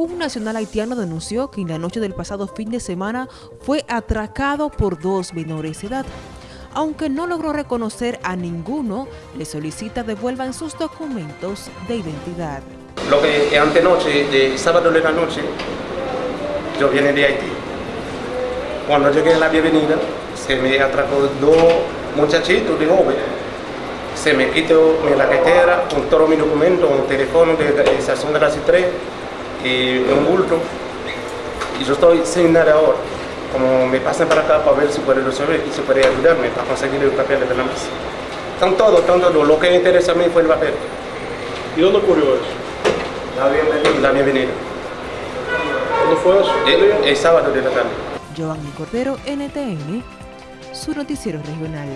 Un nacional haitiano denunció que en la noche del pasado fin de semana fue atracado por dos menores de edad. Aunque no logró reconocer a ninguno, le solicita devuelvan sus documentos de identidad. Lo que antenoche, de sábado de la noche, yo vine de Haití. Cuando llegué a la bienvenida, se me atracó dos muchachitos de joven. Se me quitó la cartera, con todos mis documentos, un teléfono de la estación de las 3 y un bulto. Y yo estoy sin nada ahora. Como me pasan para acá para ver si puede resolver y si puede ayudarme para conseguir el papel de la mesa. Están todos, están todos. Lo que interesa a mí fue el papel. ¿Y dónde ocurrió eso? La bienvenida. La bienvenida. ¿Dónde fue eso? El, el sábado de la tarde. Giovanni Cordero, NTN, su noticiero regional.